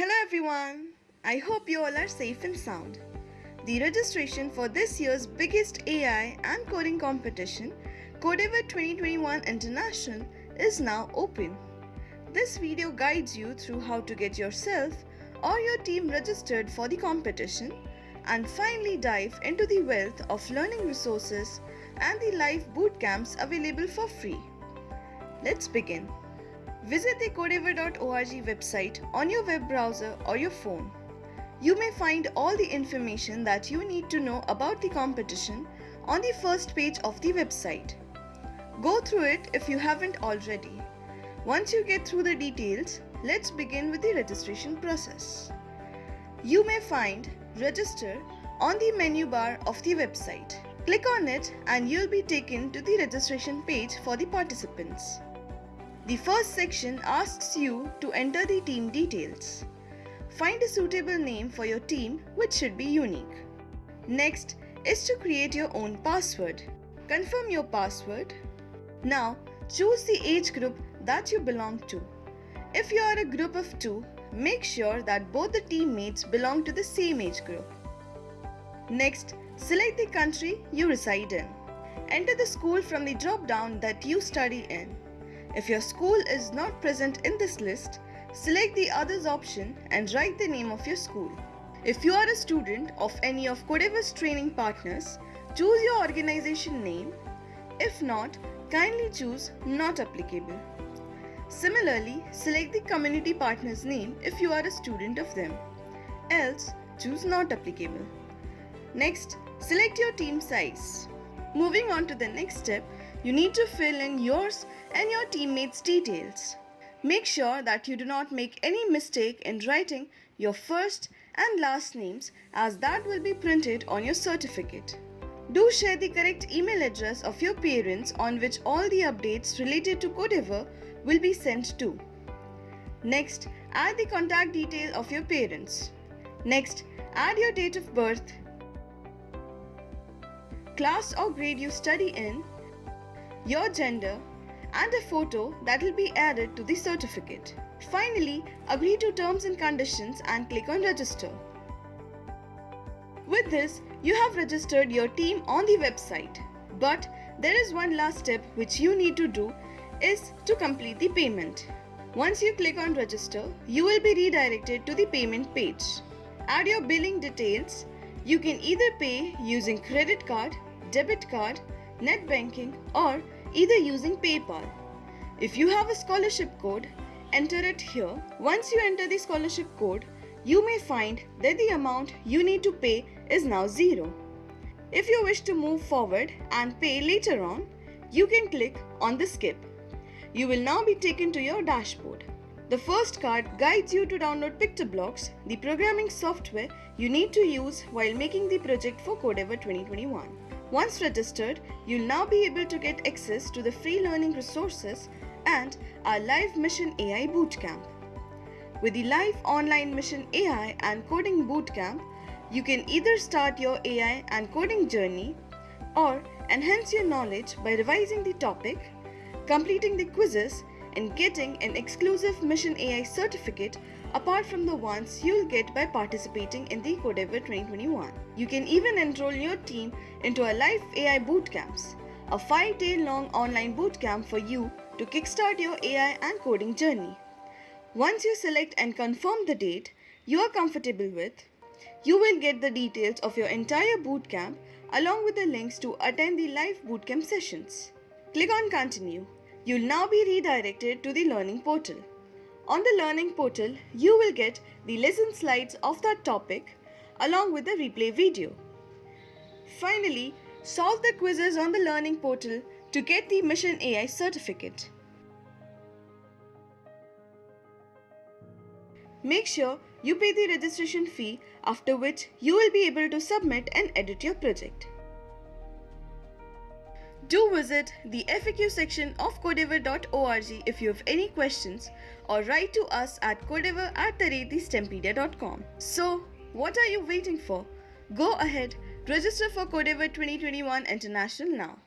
Hello everyone! I hope you all are safe and sound. The registration for this year's biggest AI and coding competition, Codeavour 2021 International, is now open. This video guides you through how to get yourself or your team registered for the competition and finally dive into the wealth of learning resources and the live boot camps available for free. Let's begin. Visit the codeavour.org website on your web browser or your phone. You may find all the information that you need to know about the competition on the first page of the website. Go through it if you haven't already. Once you get through the details, let's begin with the registration process. You may find Register on the menu bar of the website. Click on it and you'll be taken to the registration page for the participants. The first section asks you to enter the team details. Find a suitable name for your team which should be unique. Next is to create your own password. Confirm your password. Now choose the age group that you belong to. If you are a group of two, make sure that both the teammates belong to the same age group. Next, select the country you reside in. Enter the school from the drop down that you study in. If your school is not present in this list, select the others option and write the name of your school. If you are a student of any of Codeavour's training partners, choose your organization name. If not, kindly choose not applicable. Similarly, select the community partner's name if you are a student of them. Else, choose not applicable. Next, select your team size. Moving on to the next step, you need to fill in yours and your teammates' details. Make sure that you do not make any mistake in writing your first and last names as that will be printed on your certificate. Do share the correct email address of your parents on which all the updates related to Codeavour will be sent to. Next, add the contact detail of your parents. Next, add your date of birth, class or grade you study in, your gender, and a photo that will be added to the certificate. Finally, agree to terms and conditions and click on register. With this, you have registered your team on the website. But there is one last step which you need to do is to complete the payment. Once you click on register, you will be redirected to the payment page. Add your billing details. You can either pay using credit card, debit card, net banking or either using PayPal. If you have a scholarship code, enter it here. Once you enter the scholarship code, you may find that the amount you need to pay is now zero. If you wish to move forward and pay later on, you can click on the skip. You will now be taken to your dashboard. The first card guides you to download PictoBlox, the programming software you need to use while making the project for Codeavour 2021. Once registered, you'll now be able to get access to the free learning resources and our live Mission AI Bootcamp. With the live online Mission AI and Coding Bootcamp, you can either start your AI and coding journey or enhance your knowledge by revising the topic, completing the quizzes, and getting an exclusive Mission AI certificate apart from the ones you'll get by participating in the Codeavour 2021. You can even enroll your team into a live AI bootcamps, a 5-day long online bootcamp for you to kickstart your AI and coding journey. Once you select and confirm the date you are comfortable with, you will get the details of your entire bootcamp along with the links to attend the live bootcamp sessions. Click on continue. You'll now be redirected to the learning portal. On the learning portal, you will get the lesson slides of that topic along with the replay video. Finally, solve the quizzes on the learning portal to get the Mission AI certificate. Make sure you pay the registration fee after which you will be able to submit and edit your project. Do visit the FAQ section of codeavour.org if you have any questions or write to us at codeavour at the So, what are you waiting for? Go ahead, register for Codeavour 2021 International now.